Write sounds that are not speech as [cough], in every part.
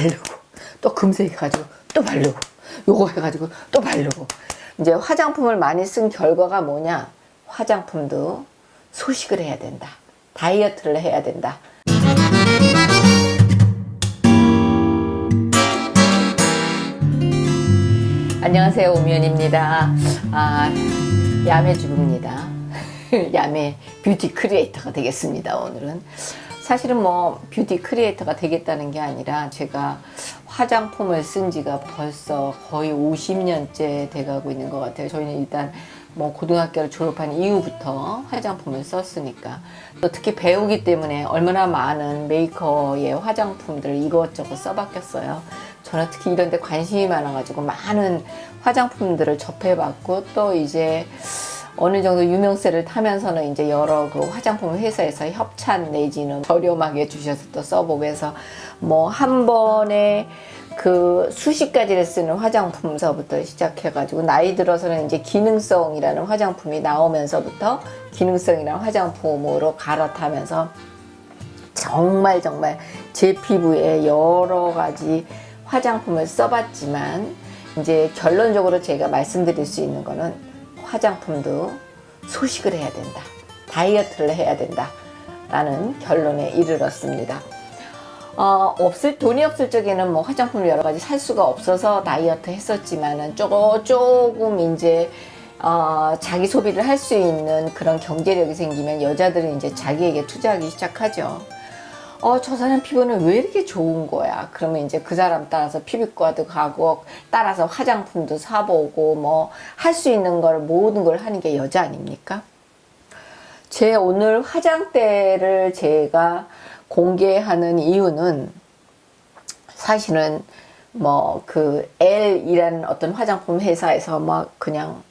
바르고 또 금색 해가지고 또 바르고 요거 해가지고 또 바르고. 이제 화장품을 많이 쓴 결과가 뭐냐? 화장품도 소식을 해야 된다. 다이어트를 해야 된다. 안녕하세요 오미연입니다. 아, 야매 주부입니다. [laughs] 야매 뷰티 크리에이터가 되겠습니다 오늘은 사실은 뭐 뷰티 크리에이터가 되겠다는 게 아니라 제가 화장품을 쓴 지가 벌써 거의 50년째 돼가고 있는 것 같아요. 저희는 일단 뭐 고등학교를 졸업한 이후부터 화장품을 썼으니까. 또 특히 배우기 때문에 얼마나 많은 메이커의 화장품들을 이것저것 써봤겠어요. 저는 특히 이런 데 관심이 많아가지고 많은 화장품들을 접해봤고 또 이제 어느 정도 유명세를 타면서는 이제 여러 그 화장품 회사에서 협찬 내지는 저렴하게 주셔서 또 써보고 해서 뭐 한 번에 그 수십 가지를 쓰는 화장품서부터 시작해가지고 나이 들어서는 이제 기능성이라는 화장품이 나오면서부터 기능성이라는 화장품으로 갈아타면서 정말 정말 제 피부에 여러 가지 화장품을 써봤지만 이제 결론적으로 제가 말씀드릴 수 있는 거는 화장품도 소식을 해야 된다. 다이어트를 해야 된다. 라는 결론에 이르렀습니다. 어, 없을 돈이 없을 적에는 뭐 화장품을 여러 가지 살 수가 없어서 다이어트 했었지만은 조금 조금 이제 어, 자기 소비를 할 수 있는 그런 경제력이 생기면 여자들은 이제 자기에게 투자하기 시작하죠. 어, 저 사람 피부는 왜 이렇게 좋은 거야? 그러면 이제 그 사람 따라서 피부과도 가고, 따라서 화장품도 사보고, 뭐, 할 수 있는 걸, 모든 걸 하는 게 여자 아닙니까? 제 오늘 화장대를 제가 공개하는 이유는 사실은 뭐 그 L이라는 어떤 화장품 회사에서 막 그냥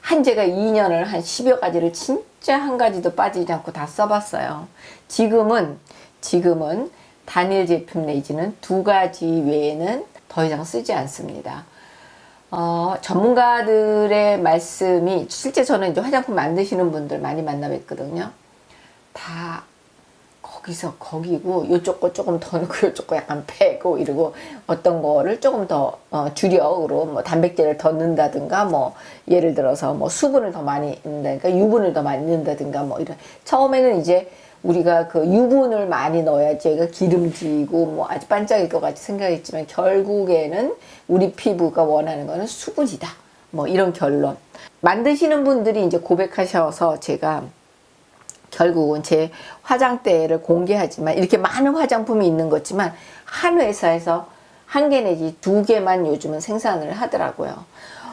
한 제가 2년을 한 10여 가지를 진짜 한 가지도 빠지지 않고 다 써봤어요. 지금은 지금은 단일 제품 내지는 두 가지 외에는 더 이상 쓰지 않습니다. 어, 전문가들의 말씀이 실제 저는 이제 화장품 만드시는 분들 많이 만나 뵀거든요. 다 거기서 거기고 요쪽 거 조금 더 넣고 요쪽 거 약간 빼고 이러고 어떤 거를 조금 더 어, 주력으로 뭐 단백질을 더 넣는다든가 뭐 예를 들어서 뭐 수분을 더 많이 넣는다든가 유분을 더 많이 넣는다든가 뭐 이런 처음에는 이제 우리가 그 유분을 많이 넣어야지 얘가 기름지고 뭐 아주 반짝일 것 같이 생각했지만 결국에는 우리 피부가 원하는 거는 수분이다. 뭐 이런 결론. 만드시는 분들이 이제 고백하셔서 제가 결국은 제 화장대를 공개하지만 이렇게 많은 화장품이 있는 거지만 한 회사에서 한 개 내지 두 개만 요즘은 생산을 하더라고요.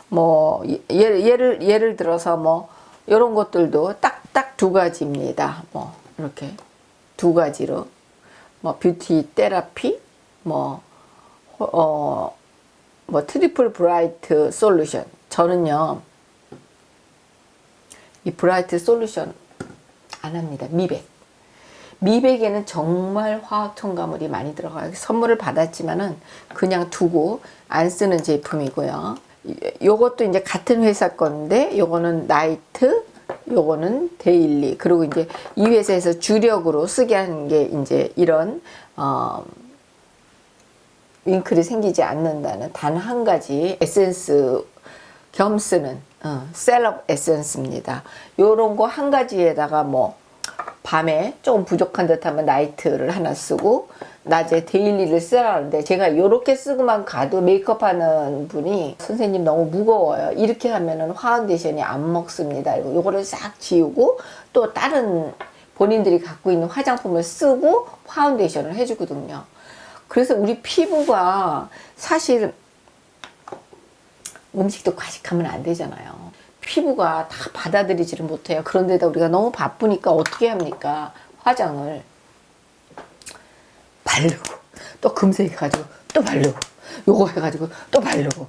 뭐 예를 예를 예를 들어서 뭐 이런 것들도 딱딱 두 가지입니다. 뭐 이렇게 두 가지로. 뭐 beauty therapy 뭐 어, 뭐 triple bright solution. 저는요 이 bright solution 안 합니다. 미백. 미백에는 정말 화학 첨가물이 많이 들어가요. 선물을 받았지만은 그냥 두고 안 쓰는 제품이고요. 요것도 이제 같은 회사 건데 요거는 night 요거는 daily 그리고 이제 이 회사에서 주력으로 쓰게 하는 게 이제 이런 어, wrinkle이 생기지 않는다는 단 한 가지 에센스 겸 쓰는 어, 셀럽 에센스입니다. 요런 거 한 가지에다가 뭐 밤에 조금 부족한 듯 하면 night를 하나 쓰고 낮에 daily를 쓰라는데 제가 요렇게 쓰고만 가도 메이크업 하는 분이 선생님 너무 무거워요. 이렇게 하면은 파운데이션이 안 먹습니다. 이거 요거를 싹 지우고 또 다른 본인들이 갖고 있는 화장품을 쓰고 파운데이션을 해주거든요. 그래서 우리 피부가 사실 음식도 과식하면 안 되잖아요 피부가 다 받아들이지를 못해요. 그런데다 우리가 너무 바쁘니까 어떻게 합니까? 화장을 바르고 또 금색해가지고 또 바르고 요거 해가지고 또 바르고.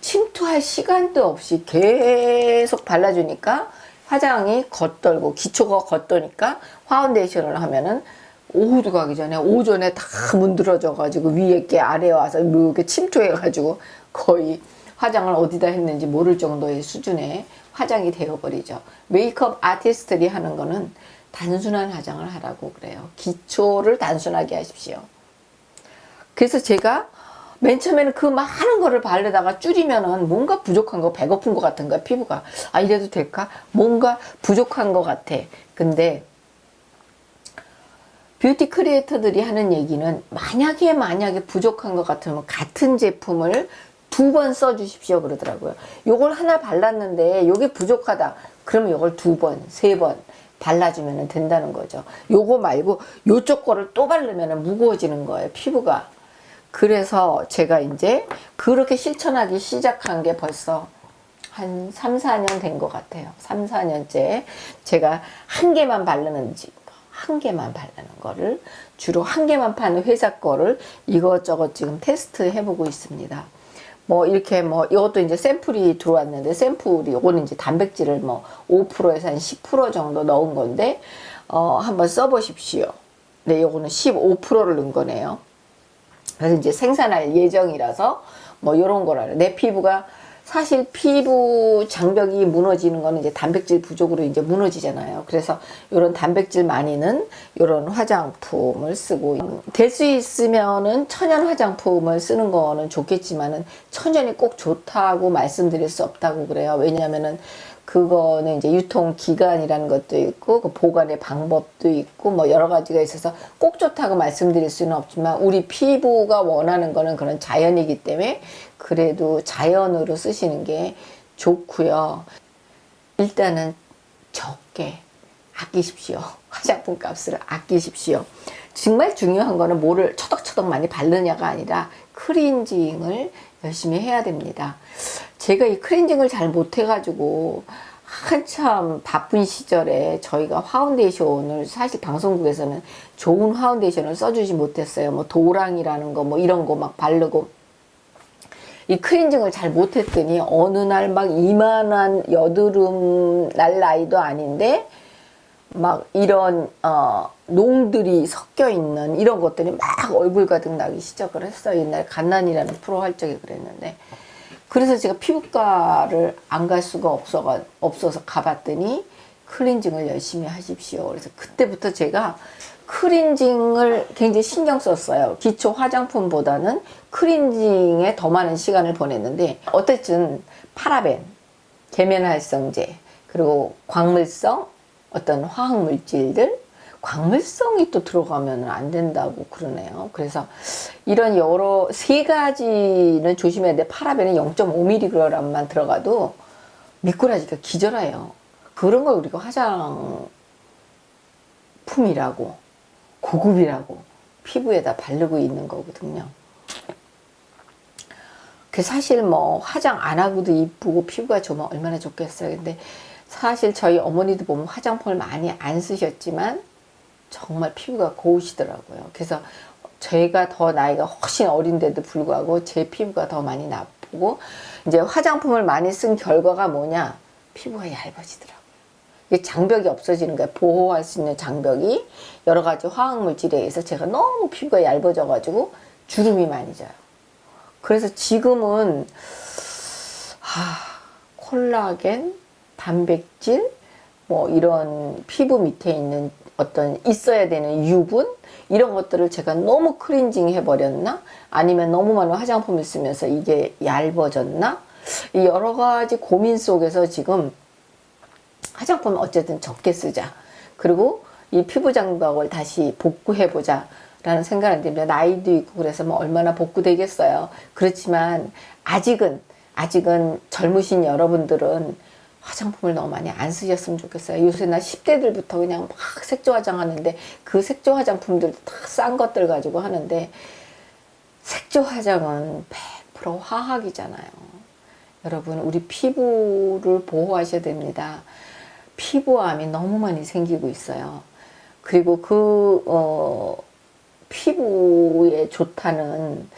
침투할 시간도 없이 계속 발라주니까 화장이 겉돌고 기초가 겉도니까 파운데이션을 하면은 오후도 가기 전에 오전에 다 문드러져 가지고 위에 게 아래에 와서 이렇게 침투해 가지고 거의 화장을 어디다 했는지 모를 정도의 수준의 화장이 되어버리죠 메이크업 아티스트들이 하는 거는 단순한 화장을 하라고 그래요. 기초를 단순하게 하십시오. 그래서 제가 맨 처음에는 그 많은 거를 바르다가 줄이면은 뭔가 부족한 거, 배고픈 것 같은 거야, 피부가. 아, 이래도 될까? 뭔가 부족한 것 같아. 근데 뷰티 크리에이터들이 하는 얘기는 만약에 만약에 부족한 것 같으면 같은 제품을 두 번 써주십시오 그러더라고요. 요걸 하나 발랐는데 요게 부족하다. 그러면 요걸 두 번, 세 번 발라주면 된다는 거죠. 요거 말고 요쪽 거를 또 바르면 무거워지는 거예요. 피부가. 그래서 제가 이제 그렇게 실천하기 시작한 게 벌써 한 3, 4년 된 것 같아요. 3, 4년째 제가 한 개만 바르는지 한 개만 바르는 거를 주로 한 개만 파는 회사 거를 이것저것 지금 테스트 해보고 있습니다. 뭐 이렇게 뭐 이것도 이제 샘플이 들어왔는데 샘플이 요거는 이제 단백질을 뭐 5%에서 한 10% 정도 넣은 건데 어 한번 써보십시오. 네, 요거는 15%를 넣은 거네요. 그래서 이제 생산할 예정이라서 뭐 요런 거라 내 피부가 사실 피부 장벽이 무너지는 거는 이제 단백질 부족으로 이제 무너지잖아요. 그래서 이런 단백질 많이는 이런 화장품을 쓰고 될 수 있으면은 천연 화장품을 쓰는 거는 좋겠지만은 천연이 꼭 좋다고 말씀드릴 수 없다고 그래요. 왜냐하면은 그거는 이제 유통 기간이라는 것도 있고 그 보관의 방법도 있고 뭐 여러 가지가 있어서 꼭 좋다고 말씀드릴 수는 없지만 우리 피부가 원하는 거는 그런 자연이기 때문에 그래도 자연으로 쓰시는 게 좋고요. 일단은 적게 아끼십시오. [laughs] 화장품 값을 아끼십시오. 정말 중요한 거는 뭐를 처덕처덕 많이 바르냐가 아니라 클렌징을 열심히 해야 됩니다. 제가 이 클렌징을 잘 못해가지고 한참 바쁜 시절에 저희가 파운데이션을 사실 방송국에서는 좋은 파운데이션을 써주지 못했어요. 뭐 도란이라는 거 뭐 이런 거 막 바르고 이 크렌징을 잘 못했더니 어느 날 막 이만한 여드름 날 나이도 아닌데 막 이런 어 농들이 섞여 있는 이런 것들이 막 얼굴 가득 나기 시작을 했어요. 옛날 갓난이라는 프로 할 적에 그랬는데 그래서 제가 피부과를 안 갈 수가 없어가, 없어서 가봤더니 클렌징을 열심히 하십시오. 그래서 그때부터 제가 클렌징을 굉장히 신경 썼어요. 기초 화장품보다는 클렌징에 더 많은 시간을 보냈는데 어쨌든 파라벤, 계면활성제, 그리고 광물성 어떤 화학물질들 광물성이 또 들어가면 안 된다고 그러네요. 그래서 이런 여러 세 가지는 조심해야 돼. 파라벤은 0.5mg만 들어가도 미꾸라지가 기절해요. 그런 걸 우리가 화장품이라고 고급이라고 피부에다 바르고 있는 거거든요. 그 사실 뭐 화장 안 하고도 이쁘고 피부가 좋으면 얼마나 좋겠어요. 근데 사실 저희 어머니도 보면 화장품을 많이 안 쓰셨지만 정말 피부가 고우시더라고요. 그래서 제가 더 나이가 훨씬 어린데도 불구하고 제 피부가 더 많이 나쁘고 이제 화장품을 많이 쓴 결과가 뭐냐 피부가 얇아지더라고요. 이게 장벽이 없어지는 거예요. 보호할 수 있는 장벽이 여러 가지 화학물질에 의해서 제가 너무 피부가 얇아져 가지고 주름이 많이 져요. 그래서 지금은 하, 콜라겐, 단백질, 뭐 이런 피부 밑에 있는 어떤 있어야 되는 유분? 이런 것들을 제가 너무 크린징 해버렸나? 아니면 너무 많은 화장품을 쓰면서 이게 얇아졌나? 이 여러 가지 고민 속에서 지금 화장품 어쨌든 적게 쓰자. 그리고 이 피부 장벽을 다시 복구해 보자. 라는 생각을 들면 나이도 있고 그래서 뭐 얼마나 복구되겠어요. 그렇지만 아직은 아직은 젊으신 여러분들은 화장품을 너무 많이 안 쓰셨으면 좋겠어요. 요새 나 10대들부터 그냥 막 색조 화장하는데 그 색조 화장품들 다 싼 것들 가지고 하는데 색조 화장은 100% 화학이잖아요. 여러분 우리 피부를 보호하셔야 됩니다. 피부암이 너무 많이 생기고 있어요. 그리고 그 어, 피부에 좋다는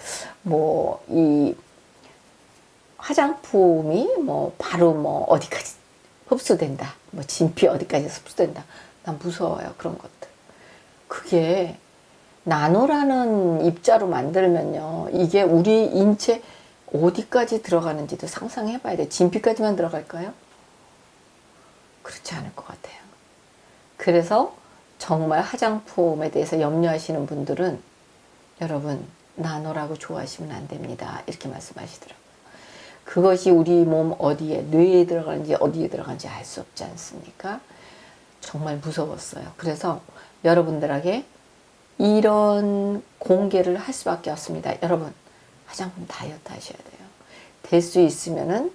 뭐 이 화장품이 뭐 바로 뭐 어디까지 흡수된다. 뭐 진피 어디까지 흡수된다. 난 무서워요. 그런 것들. 그게 나노라는 입자로 만들면요. 이게 우리 인체 어디까지 들어가는지도 상상해 봐야 돼. 진피까지만 들어갈까요? 그렇지 않을 것 같아요. 그래서 정말 화장품에 대해서 염려하시는 분들은 여러분 나노라고 좋아하시면 안 됩니다. 이렇게 말씀하시더라고요. 그것이 우리 몸 어디에 뇌에 들어가는지 어디에 들어가는지 알 수 없지 않습니까? 정말 무서웠어요. 그래서 여러분들에게 이런 공개를 할 수밖에 없습니다. 여러분 화장품 다이어트 하셔야 돼요. 될 수 있으면은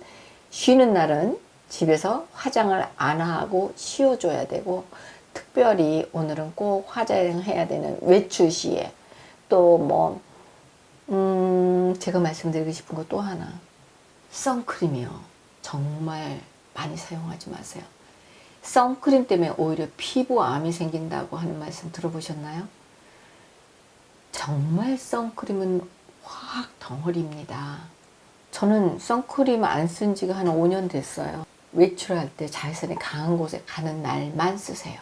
쉬는 날은 집에서 화장을 안 하고 쉬어줘야 되고 특별히 오늘은 꼭 화장해야 되는 외출 시에 또뭐 음, 제가 말씀드리고 싶은 거 또 하나 선크림이요. 정말 많이 사용하지 마세요. 선크림 때문에 오히려 피부암이 생긴다고 하는 말씀 들어보셨나요? 정말 선크림은 화학 덩어리입니다. 저는 선크림 안 쓴 지가 한 5년 됐어요. 외출할 때 자외선이 강한 곳에 가는 날만 쓰세요.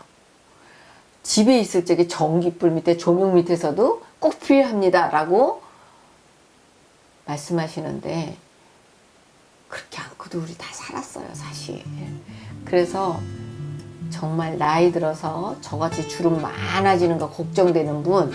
집에 있을 적에 전기불 밑에 조명 밑에서도 꼭 필요합니다. 라고 말씀하시는데 그렇게 않고도 우리 다 살았어요, 사실. 그래서 정말 나이 들어서 저같이 주름 많아지는 거 걱정되는 분